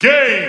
Game!